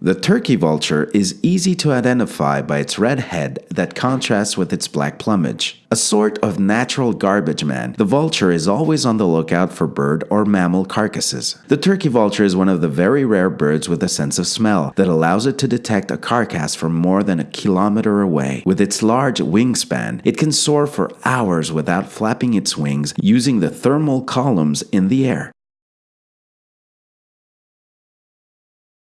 The turkey vulture is easy to identify by its red head that contrasts with its black plumage. A sort of natural garbage man, the vulture is always on the lookout for bird or mammal carcasses. The turkey vulture is one of the very rare birds with a sense of smell that allows it to detect a carcass from more than a kilometer away. With its large wingspan, it can soar for hours without flapping its wings using the thermal columns in the air.